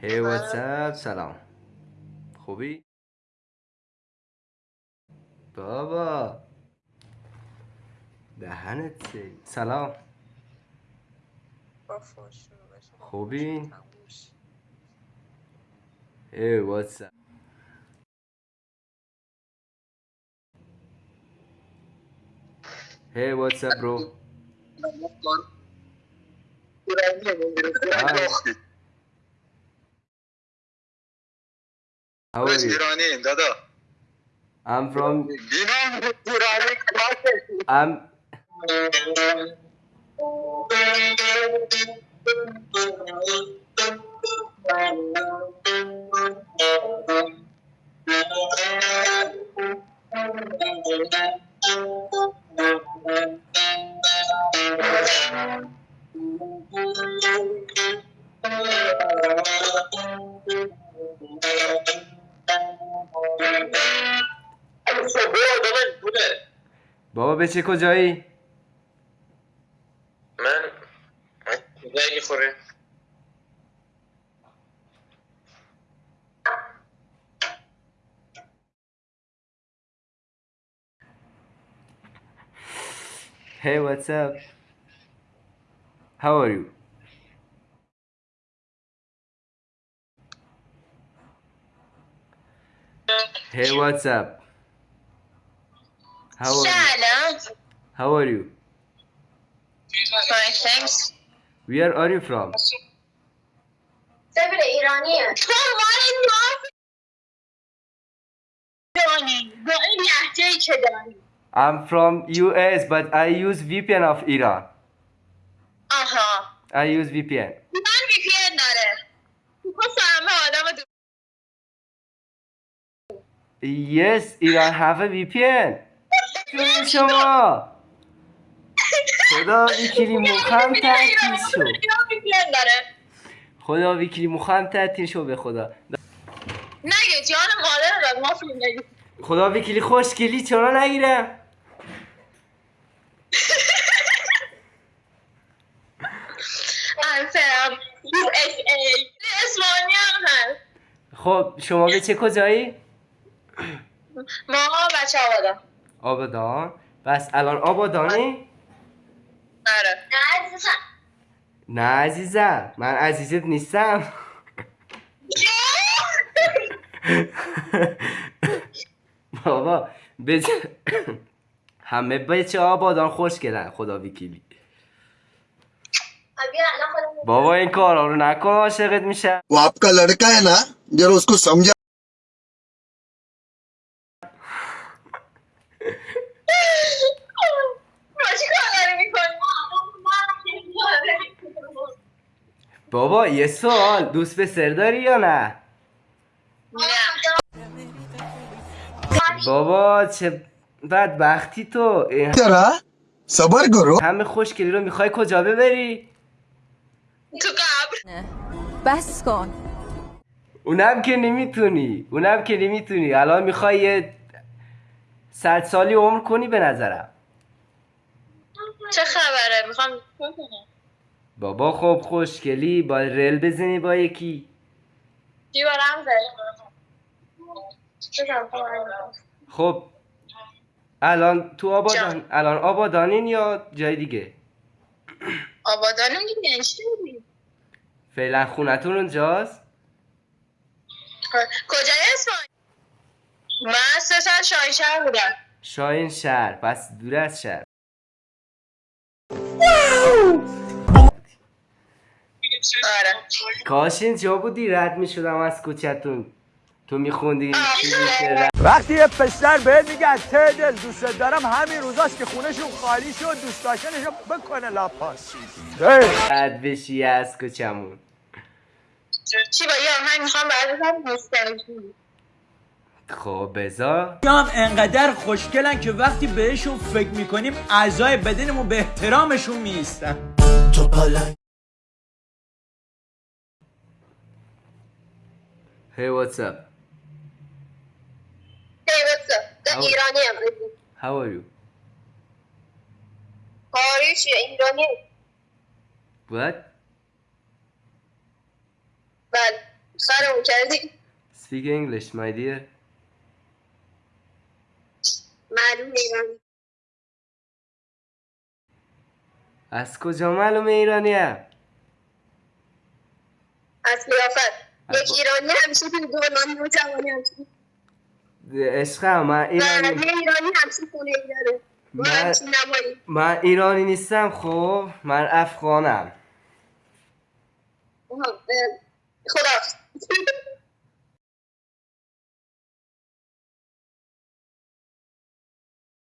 Hey what's up سلام خوبی؟ بابا دهنت سرویس. سلام خوبی؟ Hey what's up Hey what's How are you? ایرانی دادا I'm from بینام ایرانی I'm بابا به چه کجایی؟ من زنگ خوره Hey what's up How are you? Hey what's up How are you? سلام How are you? Fine, thanks. Where are you from? سبیل ایرانیه تو مال ناف ایرانی با این لحجه که داری I'm from US but I use VPN of Iran آها I use VPN من وی پی ان داره تو فهمه آدم دو Yes Iran have a VPN جون شما خدا ویکیلی مخم تعطیل شو خدا ویکیلی مخم تعطیل شو به خدا نگه جان مادر رو ما فیلم نگه خدا ویکیلی خوشگلی چرا نگیرم ای اسمانی هم هست خب شما به چه کجایی؟ ما بچه آبادم آبادان. بس الان آبادانی؟ آره. نه عزیزم. نه عزیزم من عزیزت نیستم. بابا بج... همه بچه آبادان خوش گلن خدا وکیلی. بابا این کارا رو نکن عاشقت میشه و آپ کا لڑکا ہے نا جرا اس کو سمجھا بابا یه سوال. دوست به سر داری یا نه؟ بابا چه بدبختی تو. چرا؟ صبر گرو همه خوشگلی رو می‌خوای کجا ببری؟ تو قبر. بس کن. اونم که نمی‌تونی. اونم که نمی‌تونی. الان می‌خوای یه صد سالی عمر کنی به نظرم. چه خبره؟ می‌خوام بابا خب خوشگلی با رل بزنی با یکی. چی برم خب الان تو آبادان. الان آبادانین یا جای دیگه؟ آبادانم دیگه بودی؟ فعلا خونتون اونجاست؟ کجای اسفان؟ من سه سال شاهینشهر بودم. شاین شهر پس دور از شهر. آره. کاش اینجا بودی؟ رد می‌شدم از کوچتون تو میخوندی وقتی یه پسر بهت میگه از ته دل دوست دارم همین روزاست که خونشون خالی شد دوست داشتنشو بکنه لاپاس. رد بشی از کوچمون چی با یه آهنگ می‌خوام بعد نوستالژی. خب بزا هم انقدر خوشگلن که وقتی بهشون فکر می‌کنیم اعضای بدنمون به احترامشون میستن Hey what's up? پیوسته How- ایرانی هم How are you? چیه ایرانی What? بله مسخرمون کردی Speak English my dear. معلوم ایرانی از کجا معلومه ایرانی هم از قیافت یک ایرانی همیشه تو دوران نوجوانی عشقم من ایرانی ایرانی همیشه خونه داره. من- من ایرانی نیستم خب. من افغانم. اه، خدا